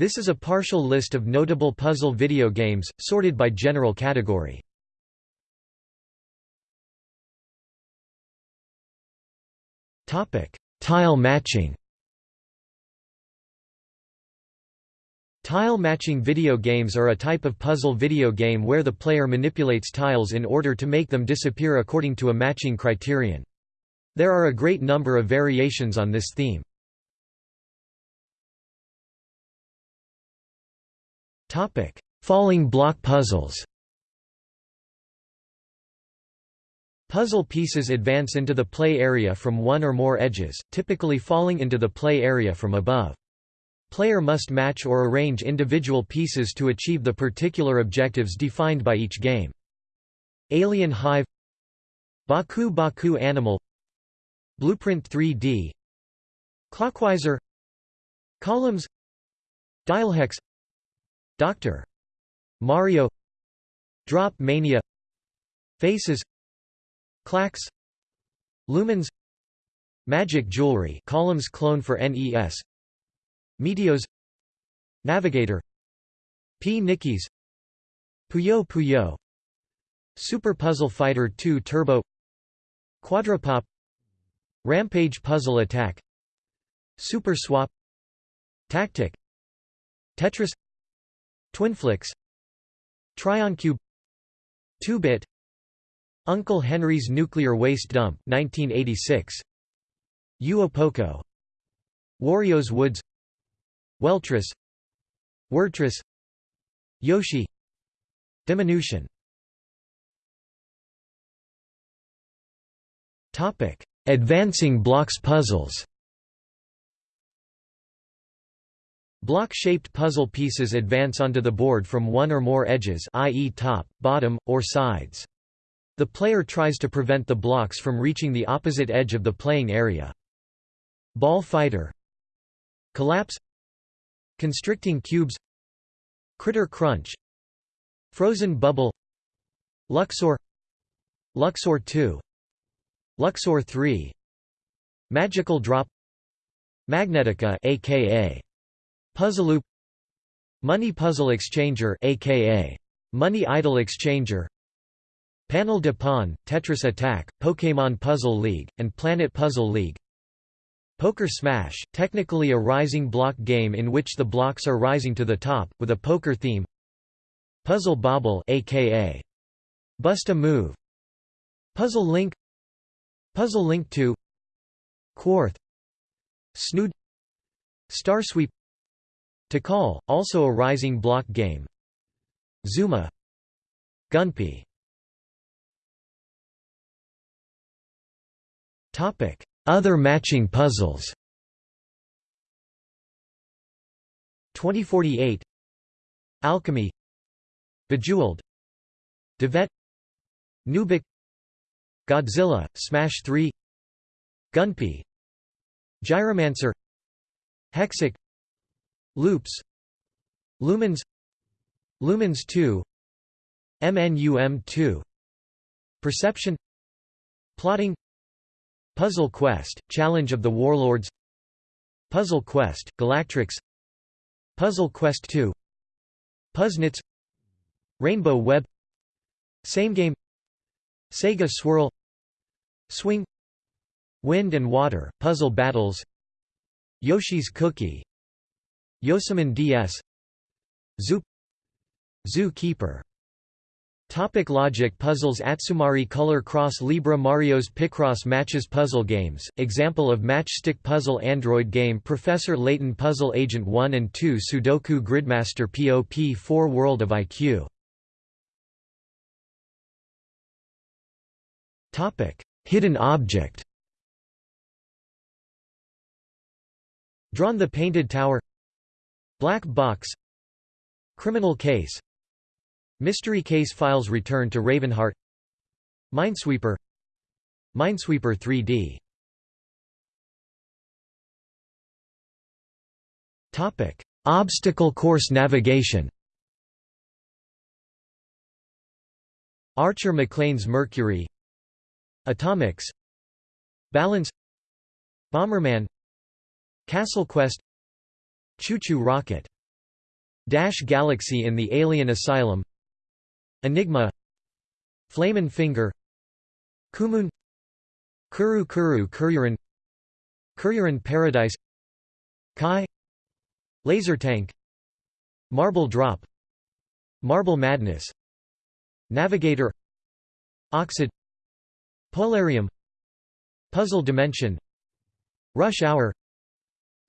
This is a partial list of notable puzzle video games, sorted by general category. Tile matching Tile matching video games are a type of puzzle video game where the player manipulates tiles in order to make them disappear according to a matching criterion. There are a great number of variations on this theme. Falling block puzzles Puzzle pieces advance into the play area from one or more edges, typically falling into the play area from above. Player must match or arrange individual pieces to achieve the particular objectives defined by each game. Alien Hive Baku Baku Animal Blueprint 3D Clockwiser Columns Dialhex Dr. Mario. Drop Mania. Faces. Klax Lumines. Magic Jewelry. Columns clone for NES Meteos Navigator. P. Nickies Puyo Puyo. Super Puzzle Fighter 2 Turbo. Quadropop Rampage Puzzle Attack. Super Swap. Tactic. Tetris Twinflix Trioncube 2-bit Uncle Henry's Nuclear Waste Dump 1986 Uopoco Wario's Woods Weltris Wordtris Yoshi Diminution Advancing blocks puzzles. Block-shaped puzzle pieces advance onto the board from one or more edges i.e. top, bottom, or sides. The player tries to prevent the blocks from reaching the opposite edge of the playing area. Ball fighter. Collapse. Constricting cubes. Critter Crunch. Frozen Bubble. Luxor. Luxor 2 Luxor 3 Magical Drop. Magnetica aka Puzzleloop Money Puzzle Exchanger aka Money Idol Exchanger. Panel de Pon, Tetris Attack, Pokémon Puzzle League, and Planet Puzzle League. Poker Smash, technically a rising block game in which the blocks are rising to the top, with a poker theme. Puzzle Bobble aka Bust a Move. Puzzle Link. Puzzle Link 2 Quarth. Snood. Starsweep Tikal, also a rising block game. Zuma. Topic. Other matching puzzles. 2048 Alchemy. Bejeweled. Devet. Nubik. Godzilla, Smash 3 Gunpei. Gyromancer. Hexic Loops Lumines Lumines 2 MNUM 2 Perception Plotting Puzzle Quest, Challenge of the Warlords Puzzle Quest, Galactrix Puzzle Quest 2 Puznits Rainbow Web Same Game Sega Swirl Swing Wind and Water, Puzzle Battles Yoshi's Cookie Yosemon DS Zoo Keeper. Topic logic puzzles Atsumari Color Cross Libra Mario's Picross Matches Puzzle Games, example of matchstick puzzle Android game Professor Layton Puzzle Agent 1 and 2 Sudoku Gridmaster POP4 World of IQ Hidden object. Drawn the Painted Tower Black Box Criminal Case Mystery case files return to Ravenhearst Minesweeper Minesweeper 3D Topic: Obstacle course navigation. Archer McLean's Mercury Atomics Balance Bomberman Castle Quest Choo Choo Rocket Dash Galaxy in the Alien Asylum Enigma Flamin' Finger Kumun Kuru Kuru Kururin Kururin Paradise Kai Laser Tank Marble Drop Marble Madness Navigator Oxid Polarium Puzzle Dimension Rush Hour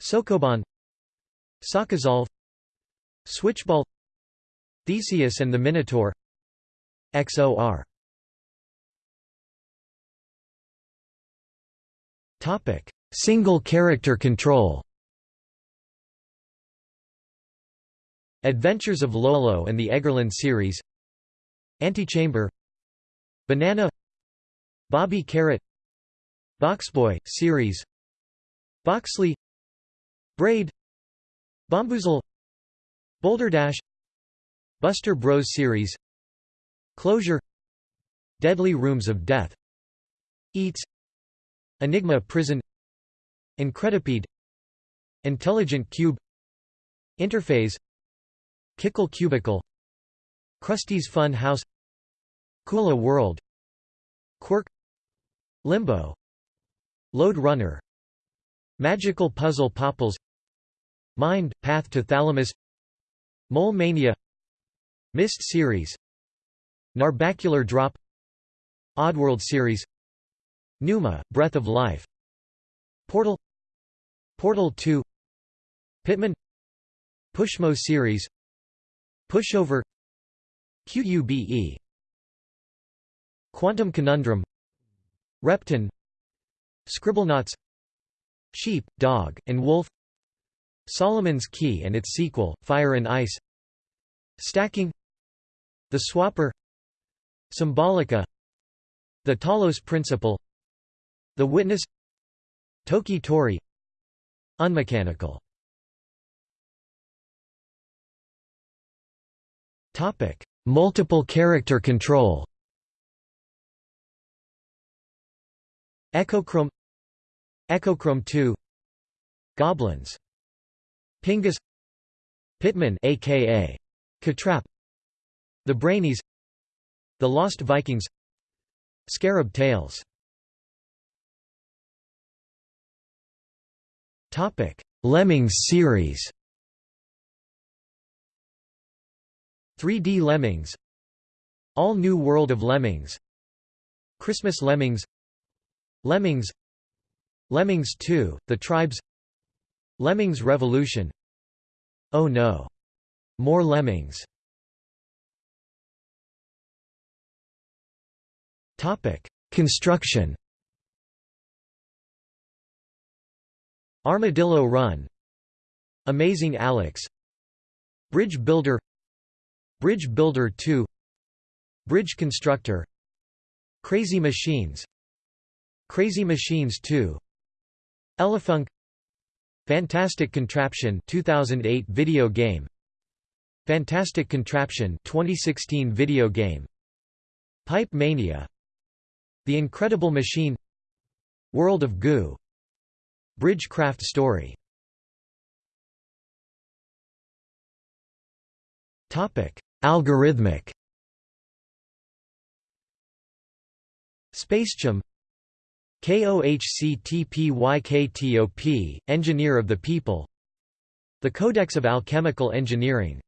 Sokoban Sakazolve Switchball Theseus and the Minotaur XOR Topic: Single character control. Adventures of Lolo and the Eggerland series. Antichamber. Banana. Bobby Carrot. Boxboy series. Boxley. Braid. Bomboozle. Boulder Dash. Buster Bros series. Closure. Deadly Rooms of Death. Eats. Enigma Prison Incredipede Intelligent Cube Interphase Kickle Cubicle Krusty's Fun House Kula World Quirk Limbo Lode Runner Magical Puzzle Popples Mind, Path to Thalamus. Mole Mania. Myst series. Narbacular Drop. Oddworld series. Numa, Breath of Life. Portal. Portal 2 Pitman Pushmo series. Pushover. QUBE Quantum Conundrum. Repton. Scribblenauts. Sheep, Dog, and Wolf Solomon's Key and its sequel, Fire and Ice. Stacking. The Swapper. Symbolica. The Talos Principle. The Witness. Toki Tori. Unmechanical. Topic: Multiple character control. Echochrome. Echochrome 2 Goblins Pingus Pitman aka Katrap The Brainies The Lost Vikings Scarab Tales Topic: Lemmings series. 3D Lemmings. All New World of Lemmings. Christmas Lemmings. Lemmings. Lemmings 2: The Tribes. Lemmings Revolution. Oh no. More Lemmings. Construction. Armadillo Run. Amazing Alex. Bridge Builder. Bridge Builder 2 Bridge Constructor. Crazy Machines. Crazy Machines 2 Elefunk Fantastic Contraption 2008 video game. Fantastic Contraption 2016 video game. Pipe Mania. The Incredible Machine. World of Goo. Bridgecraft story. Topic: Algorithmic. SpaceChem KOHCTPYKTOP, Engineer of the People. The Codex of Alchemical Engineering.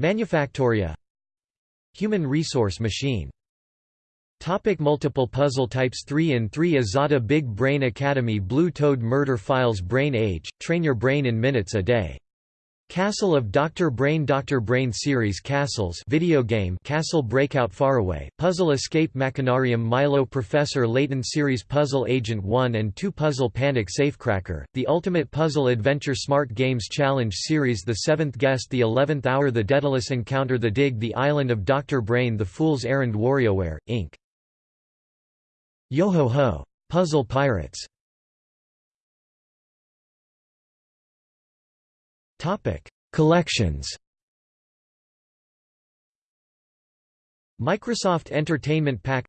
Manufactoria. Human Resource Machine. Topic multiple puzzle types 3 in 3 Azada Big Brain Academy Blue Toad Murder Files Brain Age, train your brain in minutes a day. Castle of Dr. Brain Dr. Brain series Castles video game Castle Breakout Faraway, Puzzle Escape Machinarium Milo Professor Layton series Puzzle Agent 1 and 2 Puzzle Panic Safecracker, The Ultimate Puzzle Adventure Smart Games Challenge series The Seventh Guest The Eleventh Hour The Daedalus Encounter The Dig The Island of Dr. Brain The Fool's Errand WarioWare, Inc. Yo-ho-ho! Puzzle Pirates Collections Microsoft Entertainment Pack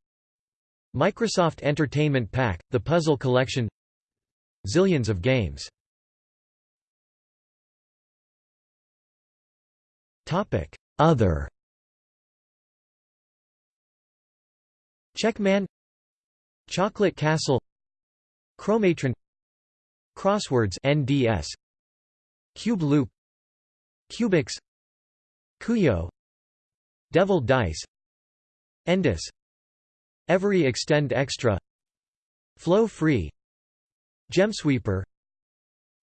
Microsoft Entertainment Pack, The Puzzle Collection Zillions of games Other Checkman Chocolate Castle Chromatron Crosswords NDS Cube Loop. Cubix Kuyo Devil Dice. Endus Every Extend Extra. Flow Free. Gemsweeper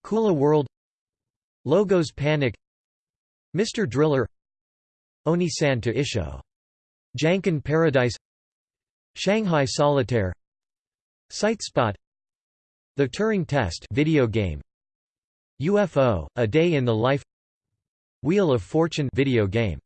Kula World. Logos Panic. Mr. Driller. Oni-san to Isho. Janken Paradise. Shanghai Solitaire. Sightspot The Turing Test video game UFO A Day in the Life Wheel of Fortune video game